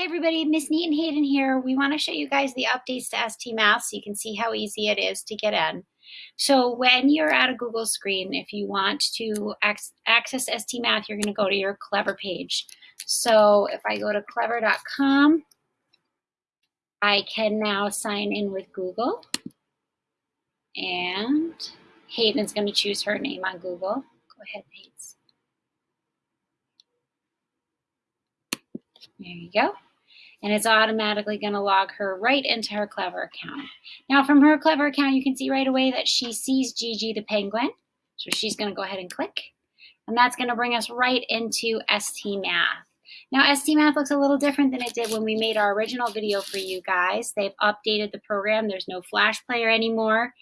Hey everybody, Miss Neat and Hayden here. We want to show you guys the updates to ST Math so you can see how easy it is to get in. So when you're at a Google screen, if you want to access ST Math, you're going to go to your Clever page. So if I go to clever.com, I can now sign in with Google. And Hayden is going to choose her name on Google. Go ahead, Hayden. There you go and it's automatically going to log her right into her Clever account. Now from her Clever account, you can see right away that she sees JiJi the penguin. So she's going to go ahead and click. And that's going to bring us right into ST Math. Now ST Math looks a little different than it did when we made our original video for you guys. They've updated the program. There's no Flash Player anymore.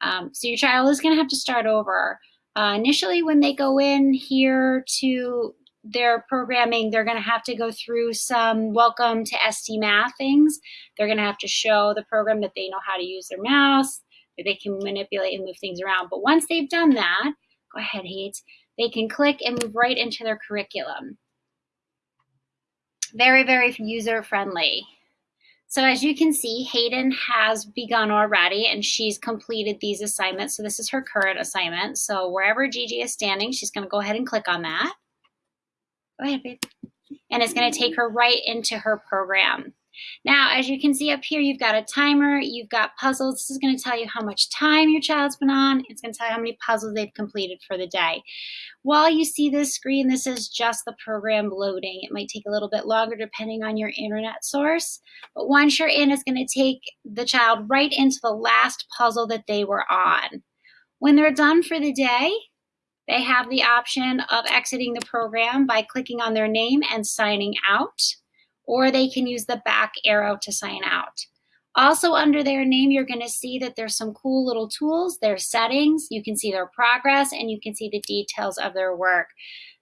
Um, so your child is going to have to start over. Uh, initially, when they go in here to their programming, they're going to have to go through some welcome to ST Math things. They're going to have to show the program that they know how to use their mouse, that they can manipulate and move things around. But once they've done that, go ahead, Hayes, they can click and move right into their curriculum. Very, very user friendly. So as you can see, Hayden has begun already and she's completed these assignments. So this is her current assignment. So wherever JiJi is standing, she's gonna go ahead and click on that. Go ahead, babe. And it's going to take her right into her program. Now, as you can see up here, you've got a timer, you've got puzzles. This is going to tell you how much time your child's been on. It's going to tell you how many puzzles they've completed for the day. While you see this screen, this is just the program loading. It might take a little bit longer depending on your internet source. But once you're in, it's going to take the child right into the last puzzle that they were on. When they're done for the day, they have the option of exiting the program by clicking on their name and signing out, or they can use the back arrow to sign out. Also under their name, you're gonna see that there's some cool little tools, their settings, you can see their progress, and you can see the details of their work.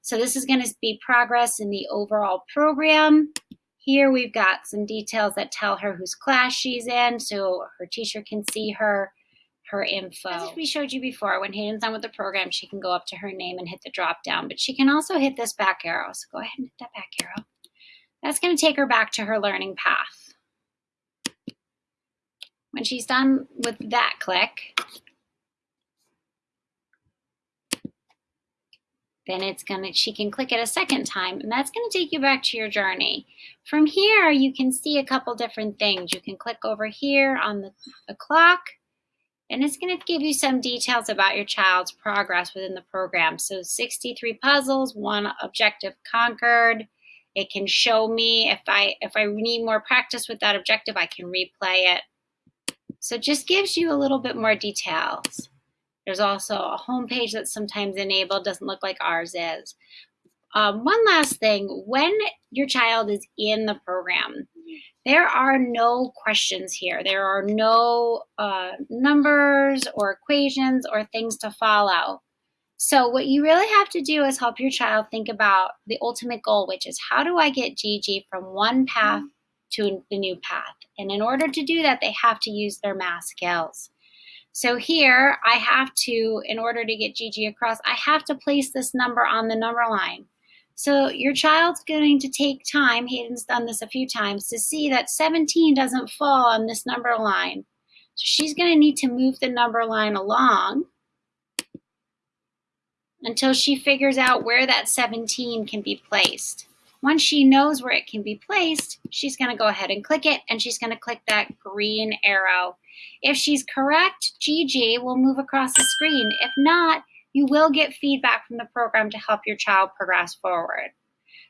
So this is gonna be progress in the overall program. Here we've got some details that tell her whose class she's in, so her teacher can see her her info. As we showed you before, when Hayden's done with the program, she can go up to her name and hit the drop down, but she can also hit this back arrow. So go ahead and hit that back arrow. That's going to take her back to her learning path. When she's done with that click, then it's gonna she can click it a second time and that's gonna take you back to your journey. From here you can see a couple different things. You can click over here on the, the clock and it's going to give you some details about your child's progress within the program. So 63 puzzles, one objective conquered. It can show me if I if I need more practice with that objective, I can replay it. So it just gives you a little bit more details. There's also a home page that's sometimes enabled, doesn't look like ours is. Um, one last thing, when your child is in the program, there are no questions here. There are no uh, numbers or equations or things to follow. So what you really have to do is help your child think about the ultimate goal, which is how do I get JiJi from one path to the new path? And in order to do that, they have to use their math skills. So here I have to, in order to get JiJi across, I have to place this number on the number line. So your child's going to take time, Hayden's done this a few times, to see that 17 doesn't fall on this number line. So she's going to need to move the number line along until she figures out where that 17 can be placed. Once she knows where it can be placed, she's going to go ahead and click it, and she's going to click that green arrow. If she's correct, JiJi will move across the screen. If not, you will get feedback from the program to help your child progress forward.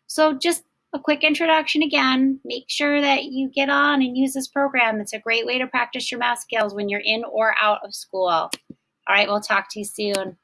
So just a quick introduction again, make sure that you get on and use this program. It's a great way to practice your math skills when you're in or out of school. All right, we'll talk to you soon.